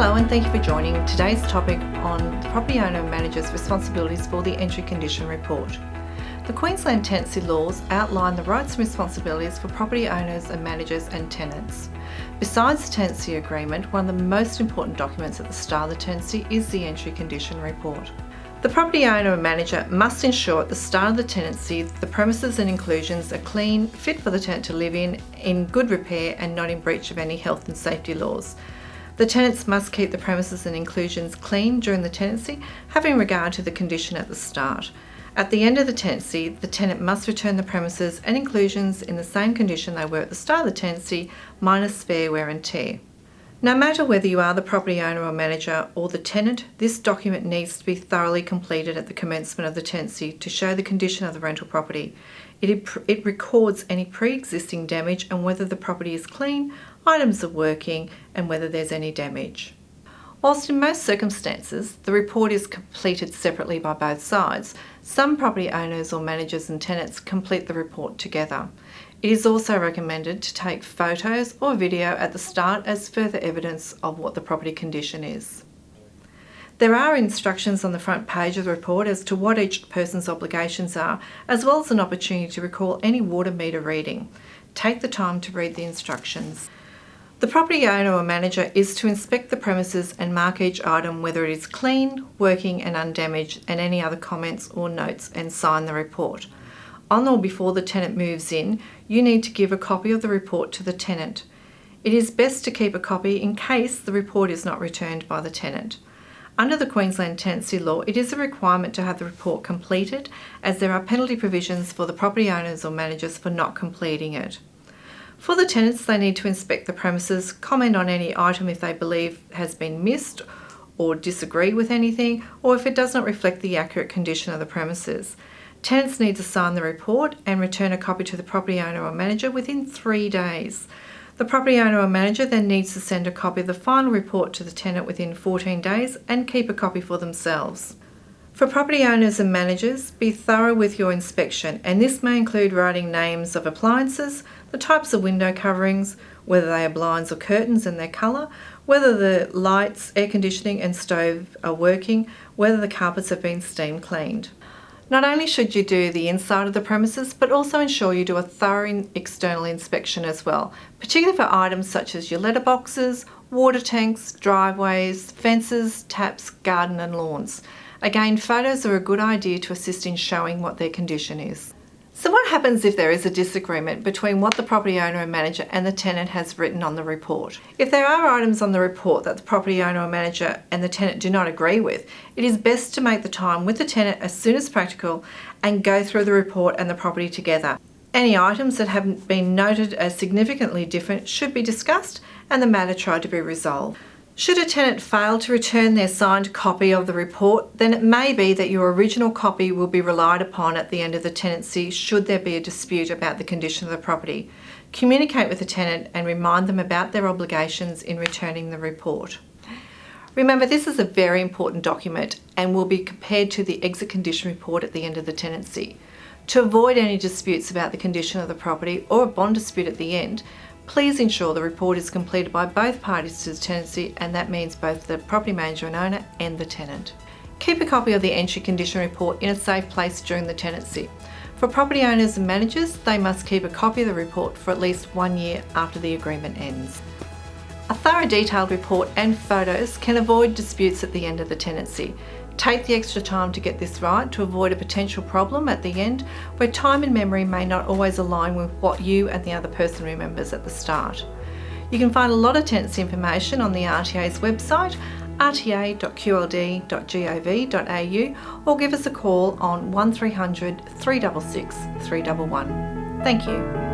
thank you for joining today's topic on the property owner and manager's responsibilities for the entry condition report. The Queensland tenancy laws outline the rights and responsibilities for property owners and managers and tenants. Besides the tenancy agreement, one of the most important documents at the start of the tenancy is the entry condition report. The property owner and manager must ensure at the start of the tenancy the premises and inclusions are clean, fit for the tenant to live in, in good repair and not in breach of any health and safety laws. The tenants must keep the premises and inclusions clean during the tenancy, having regard to the condition at the start. At the end of the tenancy, the tenant must return the premises and inclusions in the same condition they were at the start of the tenancy, minus fair wear and tear. No matter whether you are the property owner or manager or the tenant, this document needs to be thoroughly completed at the commencement of the tenancy to show the condition of the rental property. It, it records any pre-existing damage and whether the property is clean, items are working and whether there's any damage. Whilst in most circumstances, the report is completed separately by both sides, some property owners or managers and tenants complete the report together. It is also recommended to take photos or video at the start as further evidence of what the property condition is. There are instructions on the front page of the report as to what each person's obligations are, as well as an opportunity to recall any water meter reading. Take the time to read the instructions. The property owner or manager is to inspect the premises and mark each item whether it is clean, working and undamaged and any other comments or notes and sign the report on or before the tenant moves in, you need to give a copy of the report to the tenant. It is best to keep a copy in case the report is not returned by the tenant. Under the Queensland Tenancy Law, it is a requirement to have the report completed as there are penalty provisions for the property owners or managers for not completing it. For the tenants, they need to inspect the premises, comment on any item if they believe has been missed or disagree with anything, or if it does not reflect the accurate condition of the premises. Tenants need to sign the report and return a copy to the property owner or manager within three days. The property owner or manager then needs to send a copy of the final report to the tenant within 14 days and keep a copy for themselves. For property owners and managers, be thorough with your inspection and this may include writing names of appliances, the types of window coverings, whether they are blinds or curtains and their colour, whether the lights, air conditioning and stove are working, whether the carpets have been steam cleaned. Not only should you do the inside of the premises, but also ensure you do a thorough external inspection as well, particularly for items such as your letterboxes, water tanks, driveways, fences, taps, garden and lawns. Again, photos are a good idea to assist in showing what their condition is. So what happens if there is a disagreement between what the property owner and manager and the tenant has written on the report? If there are items on the report that the property owner or manager and the tenant do not agree with, it is best to make the time with the tenant as soon as practical and go through the report and the property together. Any items that have been noted as significantly different should be discussed and the matter tried to be resolved. Should a tenant fail to return their signed copy of the report, then it may be that your original copy will be relied upon at the end of the tenancy should there be a dispute about the condition of the property. Communicate with the tenant and remind them about their obligations in returning the report. Remember, this is a very important document and will be compared to the exit condition report at the end of the tenancy. To avoid any disputes about the condition of the property or a bond dispute at the end, Please ensure the report is completed by both parties to the tenancy and that means both the property manager and owner and the tenant. Keep a copy of the entry condition report in a safe place during the tenancy. For property owners and managers, they must keep a copy of the report for at least one year after the agreement ends. A thorough detailed report and photos can avoid disputes at the end of the tenancy. Take the extra time to get this right to avoid a potential problem at the end where time and memory may not always align with what you and the other person remembers at the start. You can find a lot of tenancy information on the RTA's website rta.qld.gov.au or give us a call on 1300 366 311. Thank you.